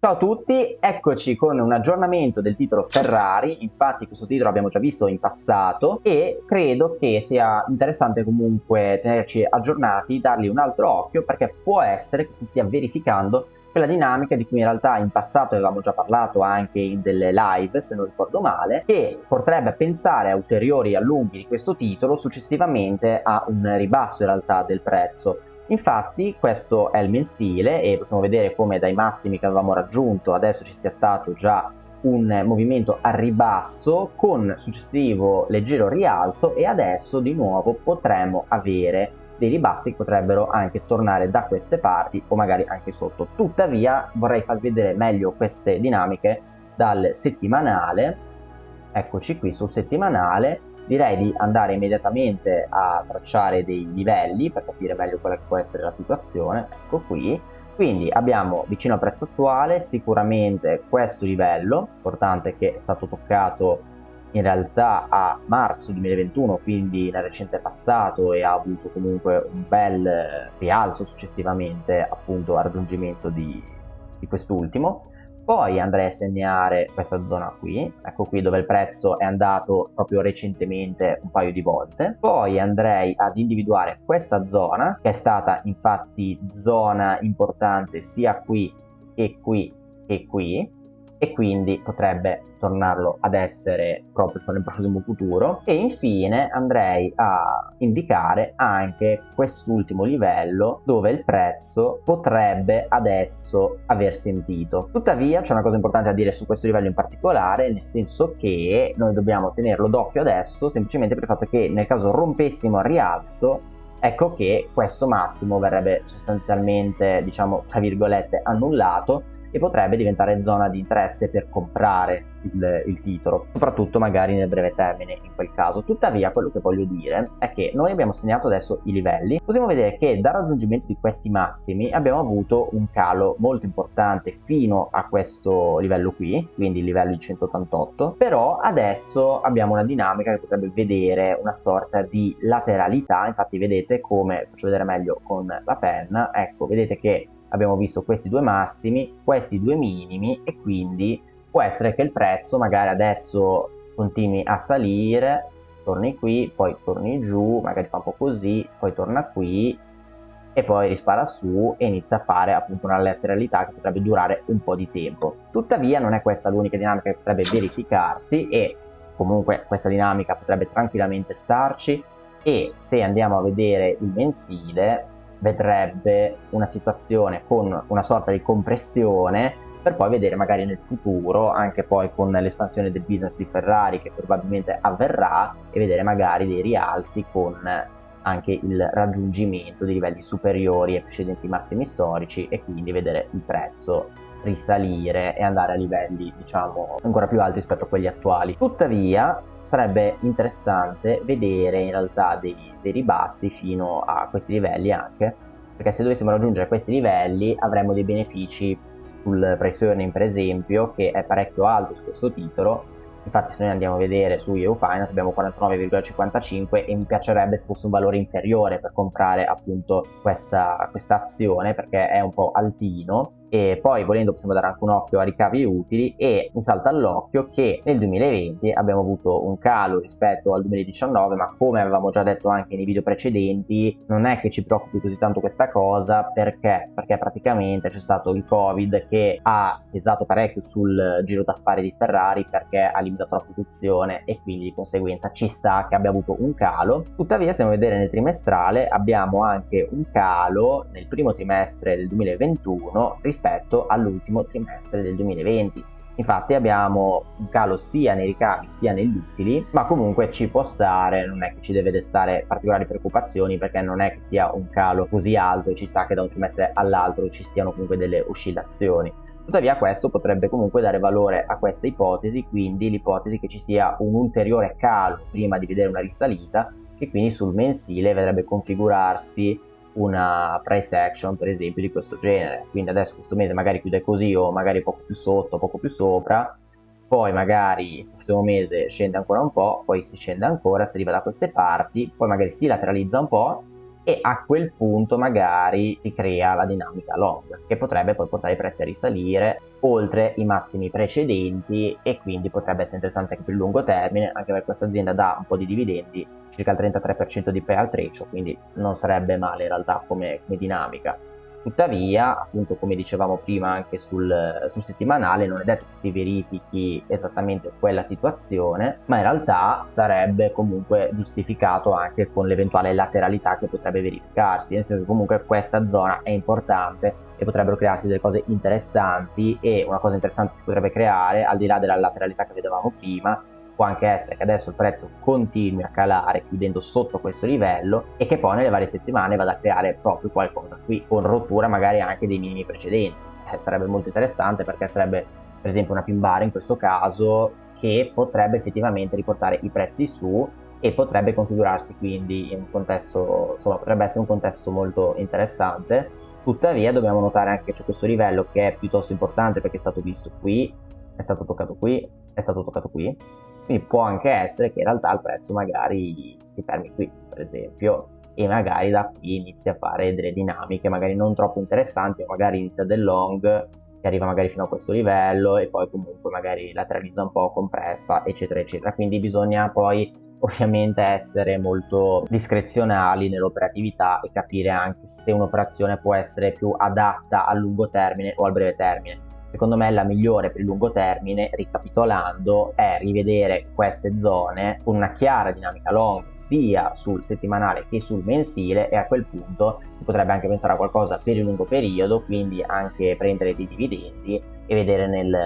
Ciao a tutti, eccoci con un aggiornamento del titolo Ferrari, infatti questo titolo l'abbiamo già visto in passato e credo che sia interessante comunque tenerci aggiornati, dargli un altro occhio perché può essere che si stia verificando quella dinamica di cui in realtà in passato avevamo già parlato anche in delle live se non ricordo male che porterebbe a pensare a ulteriori allunghi di questo titolo successivamente a un ribasso in realtà del prezzo Infatti questo è il mensile e possiamo vedere come dai massimi che avevamo raggiunto adesso ci sia stato già un movimento a ribasso con successivo leggero rialzo e adesso di nuovo potremo avere dei ribassi che potrebbero anche tornare da queste parti o magari anche sotto. Tuttavia vorrei farvi vedere meglio queste dinamiche dal settimanale, eccoci qui sul settimanale direi di andare immediatamente a tracciare dei livelli per capire meglio quella che può essere la situazione. Ecco qui. Quindi abbiamo vicino al prezzo attuale sicuramente questo livello. Importante che è stato toccato in realtà a marzo 2021 quindi nel recente passato e ha avuto comunque un bel rialzo successivamente appunto al raggiungimento di, di quest'ultimo poi andrei a segnare questa zona qui, ecco qui dove il prezzo è andato proprio recentemente un paio di volte. Poi andrei ad individuare questa zona, che è stata infatti zona importante sia qui che qui che qui, e quindi potrebbe tornarlo ad essere proprio nel prossimo futuro. E infine andrei a indicare anche quest'ultimo livello dove il prezzo potrebbe adesso aver sentito. Tuttavia c'è una cosa importante da dire su questo livello in particolare nel senso che noi dobbiamo tenerlo d'occhio adesso semplicemente per il fatto che nel caso rompessimo al rialzo ecco che questo massimo verrebbe sostanzialmente diciamo tra virgolette annullato e potrebbe diventare zona di interesse per comprare il, il, titolo, soprattutto magari nel breve termine in quel caso. Tuttavia quello che voglio dire è che noi abbiamo segnato adesso i livelli, possiamo vedere che dal raggiungimento di questi massimi abbiamo avuto un calo molto importante fino a questo livello qui, quindi il livello di 188, però adesso abbiamo una dinamica che potrebbe vedere una sorta di lateralità, infatti vedete come, faccio vedere meglio con la penna, ecco vedete che abbiamo visto questi due massimi, questi due minimi e quindi può essere che il prezzo magari adesso continui a salire, torni qui, poi torni giù, magari fa un po' così, poi torna qui e poi rispara su e inizia a fare appunto una lateralità che potrebbe durare un po' di tempo. Tuttavia non è questa l'unica dinamica che potrebbe verificarsi e comunque questa dinamica potrebbe tranquillamente starci e se andiamo a vedere il mensile vedrebbe una situazione con una sorta di compressione per poi vedere magari nel futuro, anche poi con l'espansione del business di Ferrari che probabilmente avverrà, e vedere magari dei rialzi con anche il raggiungimento di livelli superiori ai precedenti massimi storici e quindi vedere il prezzo risalire e andare a livelli diciamo ancora più alti rispetto a quelli attuali. Tuttavia sarebbe interessante vedere in realtà dei, dei ribassi fino a questi livelli anche perché se dovessimo raggiungere questi livelli avremmo dei benefici sul price earning per esempio che è parecchio alto su questo titolo. Infatti se noi andiamo a vedere su EU Finance abbiamo 49,55 e mi piacerebbe se fosse un valore inferiore per comprare appunto questa, questa azione perché è un po' altino e poi volendo possiamo dare anche un occhio a ricavi utili e mi salta all'occhio che nel 2020 abbiamo avuto un calo rispetto al 2019 ma come avevamo già detto anche nei video precedenti non è che ci preoccupi così tanto questa cosa perché? Perché praticamente c'è stato il covid che ha pesato parecchio sul giro d'affari di Ferrari perché ha limitato la produzione e quindi di conseguenza ci sta che abbia avuto un calo. Tuttavia se andiamo a vedere nel trimestrale abbiamo anche un calo nel primo trimestre del 2021 rispetto rispetto all'ultimo trimestre del 2020. Infatti abbiamo un calo sia nei ricavi sia negli utili, ma comunque ci può stare, non è che ci deve destare particolari preoccupazioni perché non è che sia un calo così alto ci sa che da un trimestre all'altro ci siano comunque delle oscillazioni. Tuttavia questo potrebbe comunque dare valore a questa ipotesi, quindi l'ipotesi che ci sia un ulteriore calo prima di vedere una risalita, che quindi sul mensile vedrebbe configurarsi una price action per esempio di questo genere. Quindi adesso questo mese magari chiude così o magari poco più sotto poco più sopra. Poi magari il prossimo mese scende ancora un po' poi si scende ancora si arriva da queste parti poi magari si lateralizza un po' e a quel punto magari si crea la dinamica long che potrebbe poi portare i prezzi a risalire oltre i massimi precedenti e quindi potrebbe essere interessante anche per il lungo termine anche perché questa azienda dà un po' di dividendi circa il 33% di payout ratio quindi non sarebbe male in realtà come, come dinamica Tuttavia, appunto come dicevamo prima anche sul, sul, settimanale, non è detto che si verifichi esattamente quella situazione, ma in realtà sarebbe comunque giustificato anche con l'eventuale lateralità che potrebbe verificarsi, nel senso che comunque questa zona è importante e potrebbero crearsi delle cose interessanti e una cosa interessante si potrebbe creare al di là della lateralità che vedevamo prima può anche essere che adesso il prezzo continui a calare chiudendo sotto questo livello e che poi nelle varie settimane vada a creare proprio qualcosa qui con rottura magari anche dei minimi precedenti. Eh, sarebbe molto interessante perché sarebbe per esempio una pin bar in questo caso che potrebbe effettivamente riportare i prezzi su e potrebbe configurarsi quindi in un contesto insomma potrebbe essere un contesto molto interessante. Tuttavia dobbiamo notare anche che c'è questo livello che è piuttosto importante perché è stato visto qui è stato toccato qui è stato toccato qui quindi può anche essere che in realtà il prezzo magari si fermi qui, per esempio, e magari da qui inizia a fare delle dinamiche magari non troppo interessanti, magari inizia del long che arriva magari fino a questo livello e poi comunque magari lateralizza un po' compressa, eccetera, eccetera. Quindi bisogna poi ovviamente essere molto discrezionali nell'operatività e capire anche se un'operazione può essere più adatta al lungo termine o al breve termine secondo me la migliore per il lungo termine, ricapitolando, è rivedere queste zone con una chiara dinamica long sia sul settimanale che sul mensile e a quel punto si potrebbe anche pensare a qualcosa per il lungo periodo, quindi anche prendere dei dividendi e vedere nel,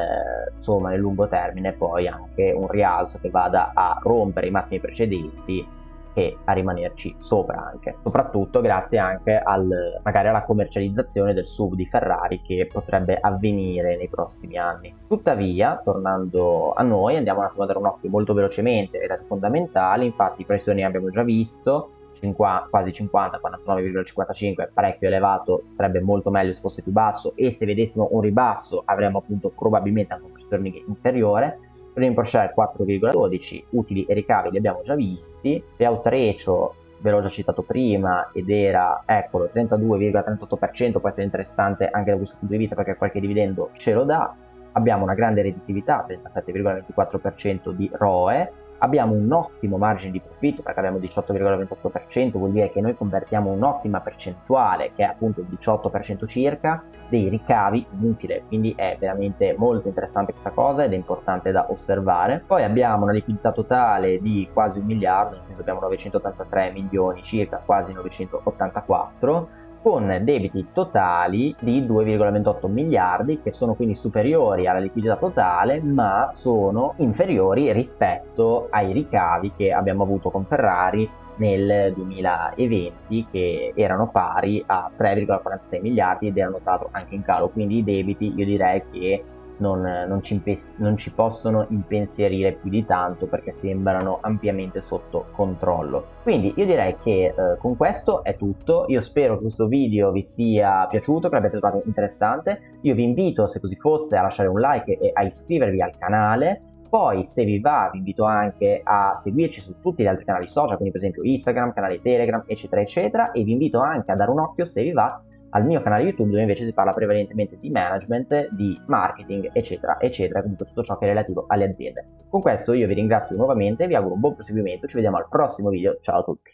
insomma, nel lungo termine poi anche un rialzo che vada a rompere i massimi precedenti e a rimanerci sopra anche. Soprattutto grazie anche al, magari alla commercializzazione del sub di Ferrari che potrebbe avvenire nei prossimi anni. Tuttavia tornando a noi andiamo un attimo a dare un occhio molto velocemente ai dati fondamentali. Infatti i pressioni abbiamo già visto. 50, quasi 50, 49,55 parecchio elevato, sarebbe molto meglio se fosse più basso. E se vedessimo un ribasso avremmo appunto probabilmente anche un pressione inferiore Premium per share 4,12, utili e ricavi li abbiamo già visti, payout ratio ve l'ho già citato prima ed era, eccolo, 32,38%, può essere interessante anche da questo punto di vista perché qualche dividendo ce lo dà, abbiamo una grande redditività, 37,24% di ROE, abbiamo un ottimo margine di profitto perché abbiamo 18,28% vuol dire che noi convertiamo un'ottima percentuale che è appunto il 18% circa dei ricavi in utile quindi è veramente molto interessante questa cosa ed è importante da osservare. Poi abbiamo una liquidità totale di quasi un miliardo nel senso abbiamo 983 milioni circa quasi 984 con debiti totali di 2,28 miliardi che sono quindi superiori alla liquidità totale ma sono inferiori rispetto ai ricavi che abbiamo avuto con Ferrari nel 2020 che erano pari a 3,46 miliardi ed erano stato anche in calo. Quindi i debiti io direi che non, non, ci non, ci possono impensierire più di tanto perché sembrano ampiamente sotto controllo. Quindi io direi che eh, con questo è tutto, io spero che questo video vi sia piaciuto, che l'abbiate trovato interessante, io vi invito se così fosse a lasciare un like e a iscrivervi al canale, poi se vi va vi invito anche a seguirci su tutti gli altri canali social, quindi per esempio Instagram, canale Telegram, eccetera, eccetera, e vi invito anche a dare un occhio se vi va al mio canale YouTube dove invece si parla prevalentemente di management, di marketing, eccetera, eccetera, comunque tutto ciò che è relativo alle aziende. Con questo io vi ringrazio nuovamente, vi auguro un buon proseguimento, ci vediamo al prossimo video, ciao a tutti!